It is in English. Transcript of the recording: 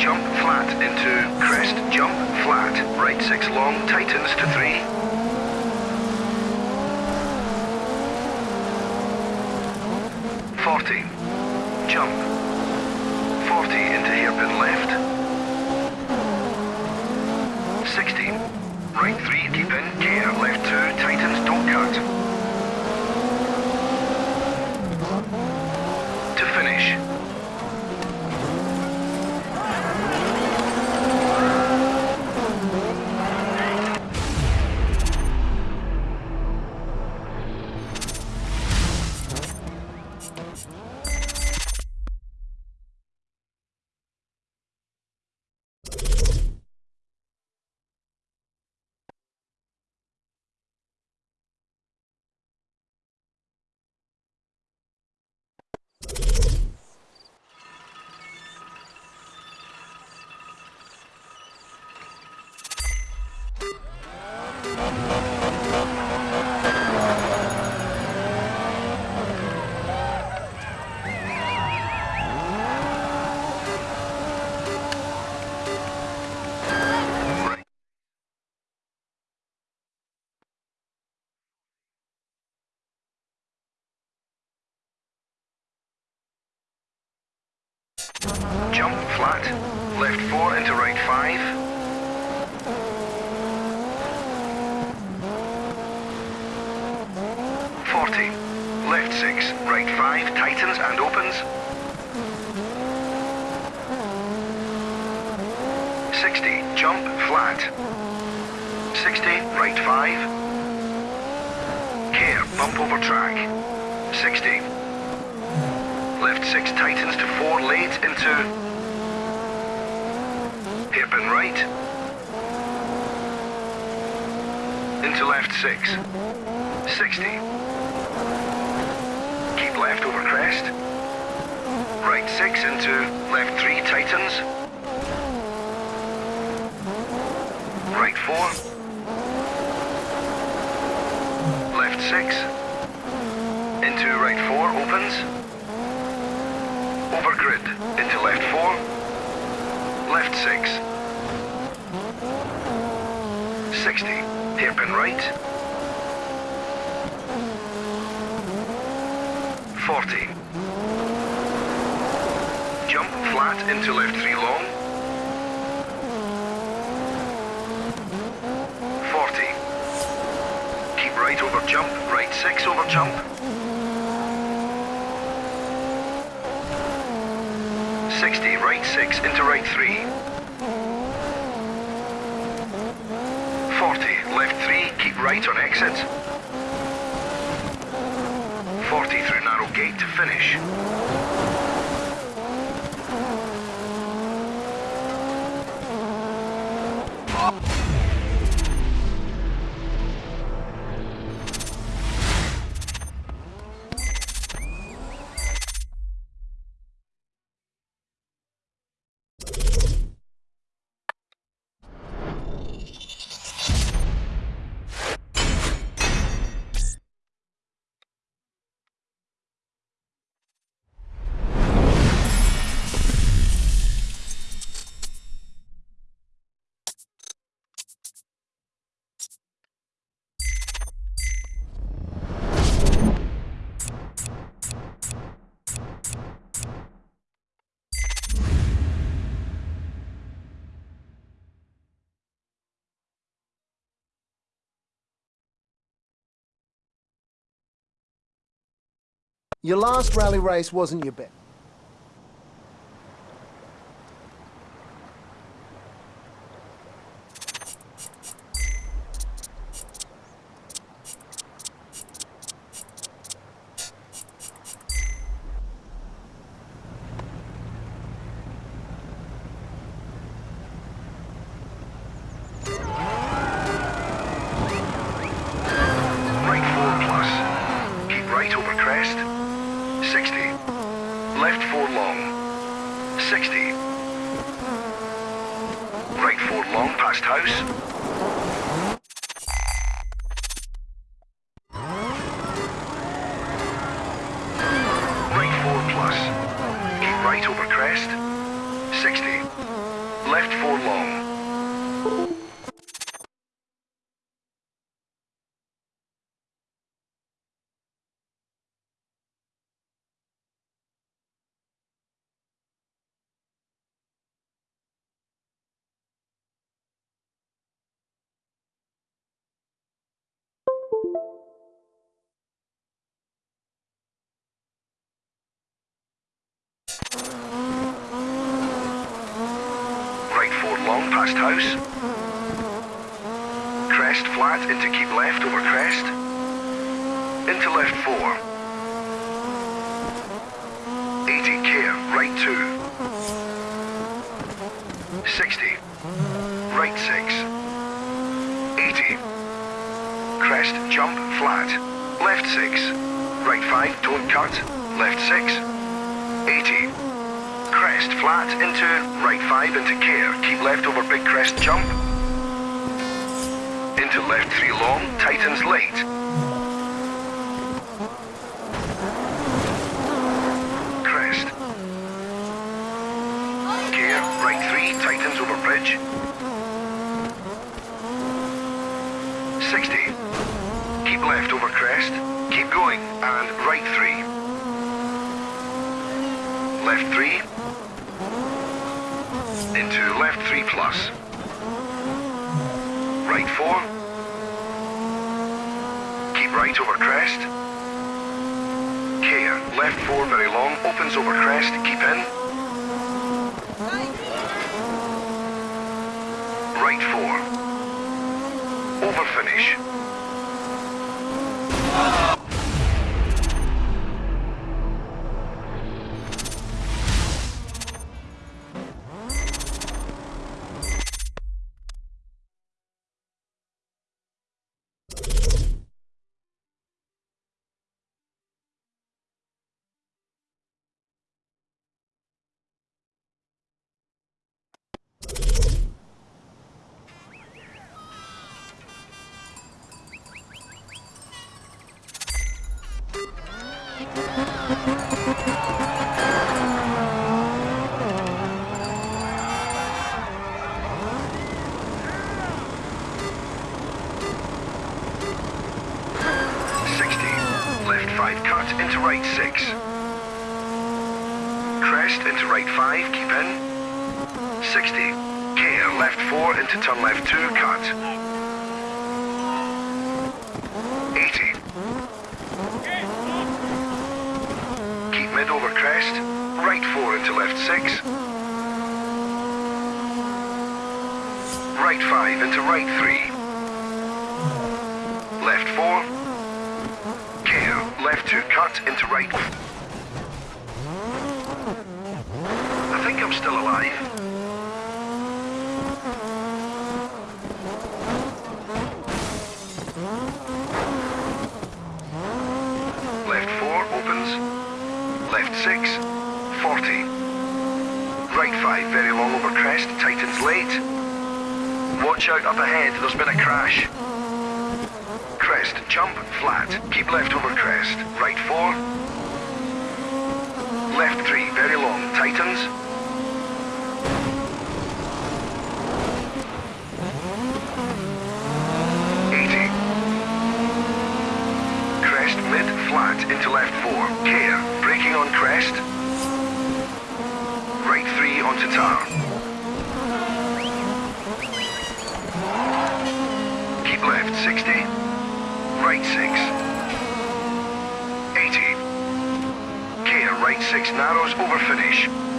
left 6. Crest, jump flat into crest, jump flat, right 6 long, tightens to 3. Forty. Jump. Forty into hairpin left. Sixteen. Right three, keep in, gear, left two, tightens, don't cut. Jump flat, left 4 into right 5. Forty. Left six, right five, tightens and opens. Sixty. Jump flat. Sixty. Right five. Care. Bump over track. Sixty. Left six tightens to four late into hairpin right. Into left six. 60. Keep left over crest. Right 6 into left 3 tightens. Right 4. Left 6. Into right 4 opens. Over grid into left 4. Left 6. 60. Hairpin right. 40. Jump flat into left 3 long. 40. Keep right over jump, right 6 over jump. 60, right 6 into right 3. 40, left 3, keep right on exit. 40 through narrow gate to finish. Your last rally race wasn't your best. Long past house. Right 4 long past house. Crest flat into keep left over crest. Into left 4. 80 care, right 2. 60. Right 6. 80. Crest, jump, flat. Left 6. Right 5, don't cut. Left 6. 80. Crest, flat into right 5 into care. Keep left over big crest, jump. Into left 3 long, tightens late. Crest. Care, right 3, tightens over bridge. 60. Keep left over crest. Keep going, and right 3. Left 3. Into left 3 plus. Right 4. Keep right over crest. Care, left 4 very long, opens over crest, keep in. Right 4. Over 5 cut into right 6. Crest into right 5, keep in. 60. Care left 4 into turn left 2, cut. 80. Keep mid over crest, right 4 into left 6. Right 5 into right 3. Left 4 left two cut into right. I think I'm still alive. Left four opens. Left six. 40. Right five, very long over crest, tightens late. Watch out up ahead, there's been a crash. Crest, jump, flat. Keep left over crest. Right four. Left three, very long. Tightens. Eighty. Crest mid, flat into left four. Care, braking on crest. Right three onto tar. Keep left 60. Right 6. 80. Care, right 6 narrows over finish.